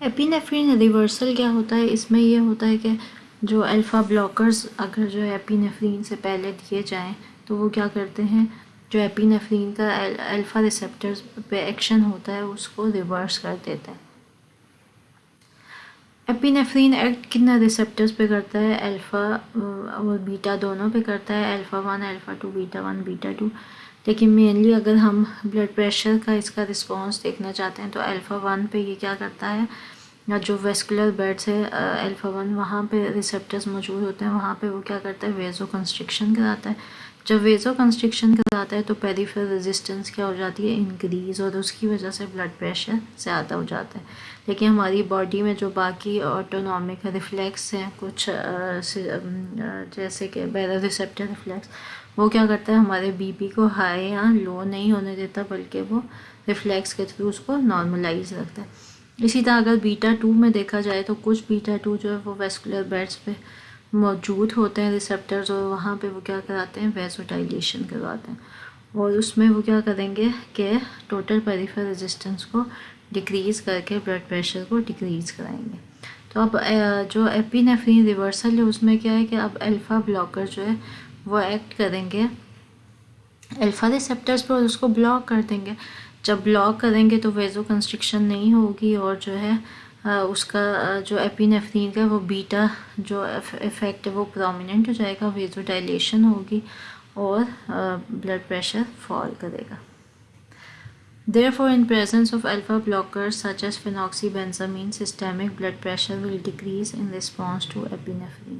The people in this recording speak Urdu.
ایپینیفرین ریورسل کیا ہوتا ہے؟ اس میں یہ ہوتا ہے کہ جو الفا بلاکرز اگر جو ایپینیفرین سے پہلے دیے جائیں، تو وہ کیا کرتے ہیں؟ جو ایپینیفرین کا الفا ریسیپٹرز پہ ایکشن ہوتا ہے، اس کو ریورس کر دیتا ہے۔ ایپینیفرین ایکٹ کتنا ریسپٹرز پہ کرتا ہے الفا اور بیٹا دونوں پہ کرتا ہے. Alpha one alpha two beta one beta two لیکن مینلی اگر ہم بلڈ پریشر کا اس کا رسپانس دیکھنا چاہتے ہیں تو الفا ون پہ یہ کیا کرتا ہے؟ یا جو ویسکولر بیڈس ہے الفا ون وہاں پہ ریسپٹرز موجود ہوتے ہیں. وہاں پہ وہ کیا کرتا ہے؟ ویزو کنسٹرکشن کراتا ہے. جب ویزو کنسٹرکشن کراتا ہے تو پیریفر ریزسٹنس کیا ہو جاتی ہے؟ انکریز اور اس کی وجہ سے بلڈ پریشر زیادہ ہو جاتا ہے۔ لیکن ہماری باڈی میں جو باقی آٹونومک ریفلیکس ہیں، کچھ جیسے کہ بیرا ریسپٹر ریفلیکس وہ کیا کرتا ہے؟ ہمارے بی پی کو ہائی یا لو نہیں ہونے دیتا، بلکہ وہ ریفلیکس کے تھرو اس کو نارملائز رکھتا ہے۔ اسی طرح اگر بیٹا ٹو میں دیکھا جائے تو کچھ بیٹا ٹو جو ہے وہ ویسکولر بیڈس پہ موجود ہوتے ہیں ریسپٹرز اور وہاں پہ وہ کیا کراتے ہیں؟ ویزوٹائلیشن کرواتے ہیں۔ اور اس میں وہ کیا کریں گے کہ ٹوٹل پیریفر ریزسٹنس کو ڈکریز کر کے بلڈ پریشر کو ڈکریز کرائیں گے۔ تو اب جو ایپینیفرین ریورسل ہے، اس میں کیا ہے کہ اب الفا بلاکر جو ہے، وہ ایکٹ کریں گے۔ الفا ریسپٹرز پر اس کو بلاک کر دیں گے۔ جب بلاک کریں گے تو ویزو کنسٹرکشن نہیں ہوگی اور جو ہے اس کا جو ایپینیفرین کا وہ بیٹا جو افیکٹ ہے وہ پرومیننٹ ہو جائے گا ویزو ڈائلیشن ہوگی اور بلڈ پریشر فال کرے گا therefore in presence of alpha blocker such as phenoxybenzamine systemic blood pressure will decrease in response to epinephrine